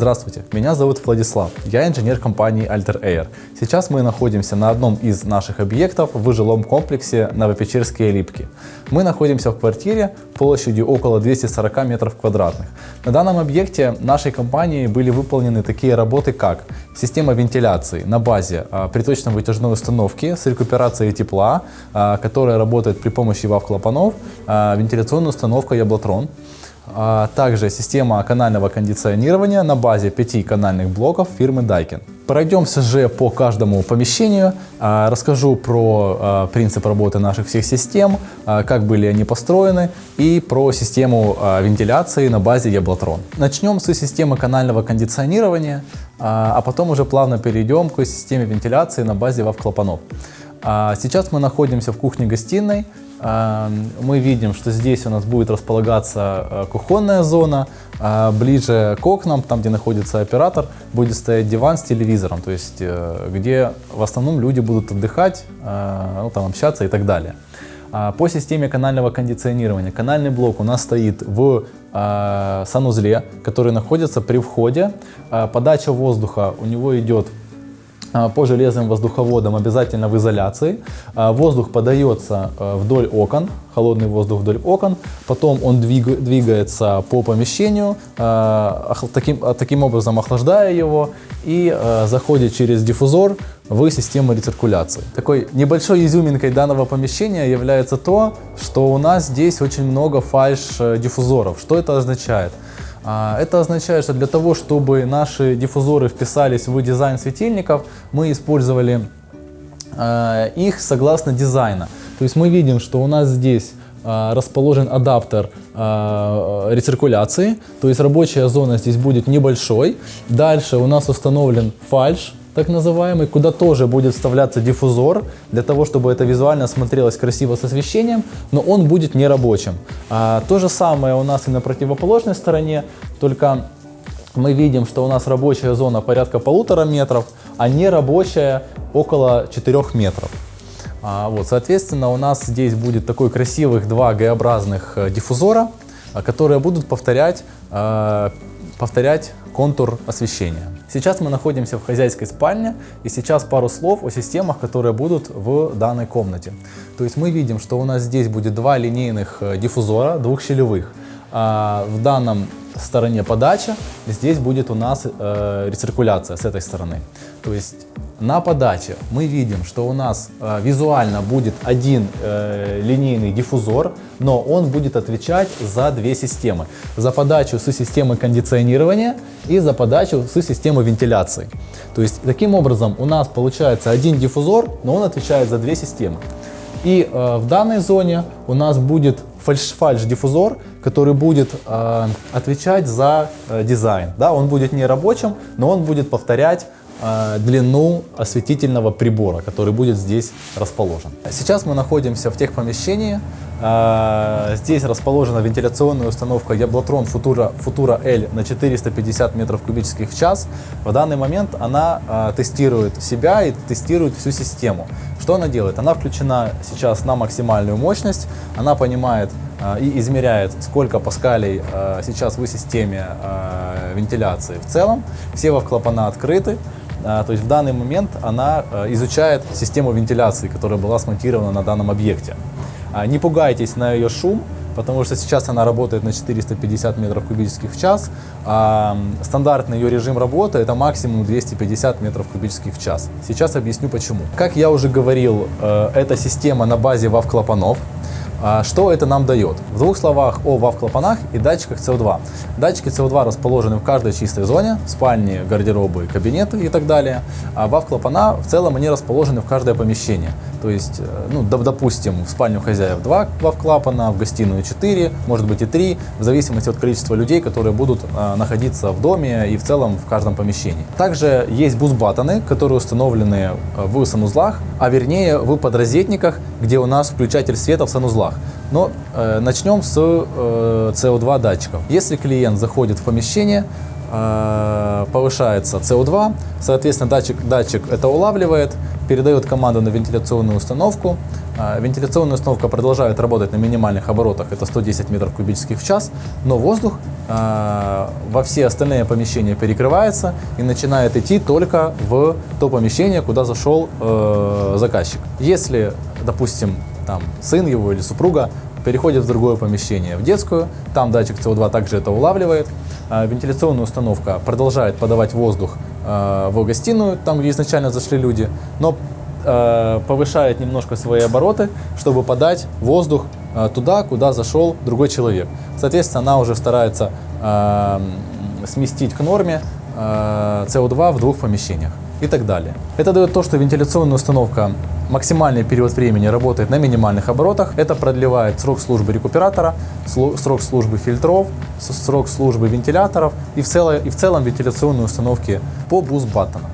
Здравствуйте, меня зовут Владислав, я инженер компании Alter Air. Сейчас мы находимся на одном из наших объектов в жилом комплексе Новопечерские Липки. Мы находимся в квартире площадью около 240 метров квадратных. На данном объекте нашей компании были выполнены такие работы, как система вентиляции на базе а, приточно-вытяжной установки с рекуперацией тепла, а, которая работает при помощи вав-клапанов, а, вентиляционная установка Яблотрон, также система канального кондиционирования на базе пяти канальных блоков фирмы Daikin. Пройдемся же по каждому помещению, а, расскажу про а, принцип работы наших всех систем, как были они построены и про систему вентиляции на базе Яблотрон. Начнем с системы канального кондиционирования, а потом уже плавно перейдем к системе вентиляции на базе ВАВ-клапанов. Сейчас мы находимся в кухне-гостиной, мы видим, что здесь у нас будет располагаться э, кухонная зона, а ближе к окнам, там где находится оператор, будет стоять диван с телевизором, то есть э, где в основном люди будут отдыхать, э, ну, там, общаться и так далее. А по системе канального кондиционирования, канальный блок у нас стоит в санузле, который находится при входе. Подача воздуха у него идет по железным воздуховодам обязательно в изоляции. А, воздух подается а, вдоль окон, холодный воздух вдоль окон, потом он двигается по помещению, таким, таким образом охлаждая его и заходит через диффузор в систему рециркуляции. Такой небольшой изюминкой данного помещения является то, что у нас здесь очень много фальш-диффузоров. Что это означает? А, это означает, что для того, чтобы наши диффузоры вписались в дизайн светильников, мы использовали а, их согласно дизайна. То есть мы видим, что у нас здесь а, расположен адаптер рециркуляции, то есть рабочая зона здесь будет небольшой. Дальше у нас установлен фальш, так называемый, куда тоже будет вставляться диффузор, для того, чтобы это визуально смотрелось красиво с освещением, но он будет не рабочим. А, то же самое у нас и на противоположной стороне, только мы видим, что у нас рабочая зона порядка полутора метров, а не рабочая около 4 метров. А, вот, соответственно, у нас здесь будет такой красивых два Г-образных э, диффузора, которые будут повторять, э, повторять контур освещения. Сейчас мы находимся в хозяйской спальне, и сейчас пару слов о системах, которые будут в данной комнате. То есть мы видим, что у нас здесь будет два линейных э, диффузора, двухщелевых. А в данном стороне подача, здесь будет у нас э, рециркуляция с этой стороны. То есть на подаче мы видим, что у нас э, визуально будет один э, линейный диффузор, но он будет отвечать за две системы. За подачу с системы кондиционирования и за подачу с системы вентиляции. То есть таким образом у нас получается один диффузор, но он отвечает за две системы. И э, в данной зоне у нас будет фальш-диффузор, который будет э, отвечать за э, дизайн. Да, он будет не рабочим, но он будет повторять длину осветительного прибора, который будет здесь расположен. Сейчас мы находимся в тех помещении. Э, здесь расположена вентиляционная установка Яблотрон Futura, Futura L на 450 метров кубических в час. В данный момент она э, тестирует себя и тестирует всю систему. Что она делает? Она включена сейчас на максимальную мощность. Она понимает и измеряет, сколько паскалей сейчас в системе вентиляции в целом. Все клапана открыты. А, то есть в данный момент она э, изучает систему вентиляции, которая была смонтирована на данном объекте. А, не пугайтесь на ее шум, потому что сейчас она работает на 450 метров кубических в час. А стандартный ее режим работы это максимум 250 метров кубических в час. Сейчас объясню почему. Как я уже говорил, э, эта система на базе ВАВ-клапанов. А что это нам дает? В двух словах о ВАВ-клапанах и датчиках СО2. Датчики СО2 расположены в каждой чистой зоне, спальни, гардеробы, кабинеты и так далее. А ВАВ-клапана в целом они расположены в каждое помещение. То есть, э, ну, допустим, в спальню хозяев 2 ВАВ-клапана, в гостиную 4, может быть и 3, в зависимости от количества людей, которые будут а, находиться в доме и в целом в каждом помещении. Также есть бус-баттоны, которые установлены э, в санузлах, а вернее в подрозетниках, где у нас включатель света в санузлах. Но э, начнем с э, CO2 датчиков. Если клиент заходит в помещение, э, повышается CO2, соответственно, датчик, датчик это улавливает, передает команду на вентиляционную установку. Э, Вентиляционная установка продолжает работать на минимальных оборотах, это 110 метров кубических в час, но воздух э, во все остальные помещения перекрывается и начинает идти только в то помещение, куда зашел э, заказчик. Если, допустим, там, сын его или супруга переходит в другое помещение, в детскую, там датчик CO2 также это улавливает, а вентиляционная установка продолжает подавать воздух э, в гостиную, там, где изначально зашли люди, но э, повышает немножко свои обороты, чтобы подать воздух туда, куда зашел другой человек. Соответственно, она уже старается сместить к норме э, CO2 в двух помещениях и так далее. Это дает то, что вентиляционная установка максимальный период времени работает на минимальных оборотах. Это продлевает срок службы рекуператора, срок службы фильтров, срок службы вентиляторов и в, целом, и в целом вентиляционной установки по boost button'ам.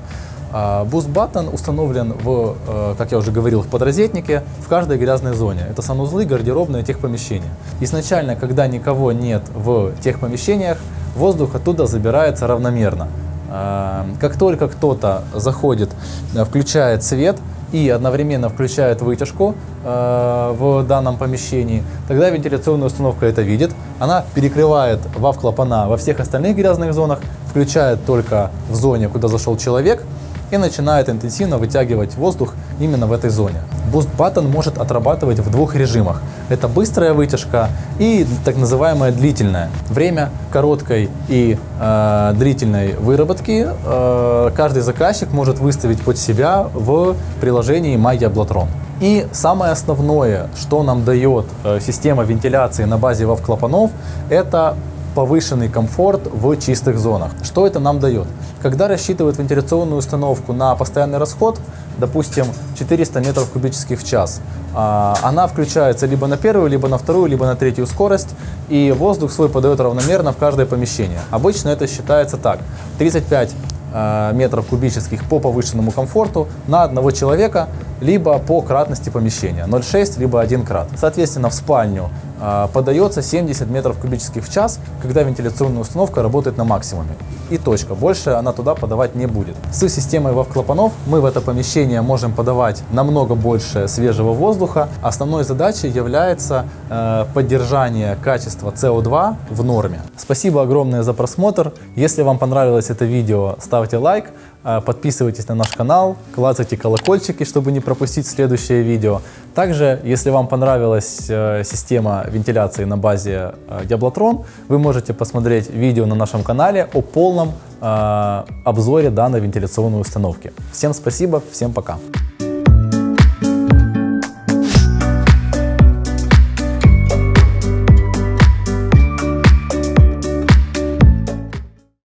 Boost button установлен в, э, как я уже говорил, в подрозетнике в каждой грязной зоне. Это санузлы, гардеробные, техпомещения. Изначально, когда никого нет в тех помещениях, воздух оттуда забирается равномерно. Как только кто-то заходит, э, включает свет и одновременно включает вытяжку э, в данном помещении, тогда вентиляционная установка это видит. Она перекрывает вав-клапана во всех остальных грязных зонах, включает только в зоне, куда зашел человек, и начинает интенсивно вытягивать воздух именно в этой зоне. Boost Button может отрабатывать в двух режимах. Это быстрая вытяжка и так называемая длительная. Время короткой и э, длительной выработки э, каждый заказчик может выставить под себя в приложении MyYablatron. И самое основное, что нам дает э, система вентиляции на базе WAV клапанов, это повышенный комфорт в чистых зонах. Что это нам дает? Когда рассчитывают вентиляционную установку на постоянный расход, допустим, 400 метров кубических в час, а, она включается либо на первую, либо на вторую, либо на третью скорость, и воздух свой подает равномерно в каждое помещение. Обычно это считается так. 35 а, метров кубических по повышенному комфорту на одного человека, либо по кратности помещения 0,6 либо 1 крат. Соответственно, в спальню подается 70 метров кубических в час, когда вентиляционная установка работает на максимуме. И точка. Больше она туда подавать не будет. С системой WAV-клапанов мы в это помещение можем подавать намного больше свежего воздуха. Основной задачей является э, поддержание качества CO2 в норме. Спасибо огромное за просмотр. Если вам понравилось это видео, ставьте лайк. Э, подписывайтесь на наш канал, клацайте колокольчики, чтобы не пропустить следующее видео. Также, если вам понравилась э, система вентиляции на базе э, Diablotron, вы можете посмотреть видео на нашем канале о полном обзоре данной вентиляционной установки. Всем спасибо, всем пока!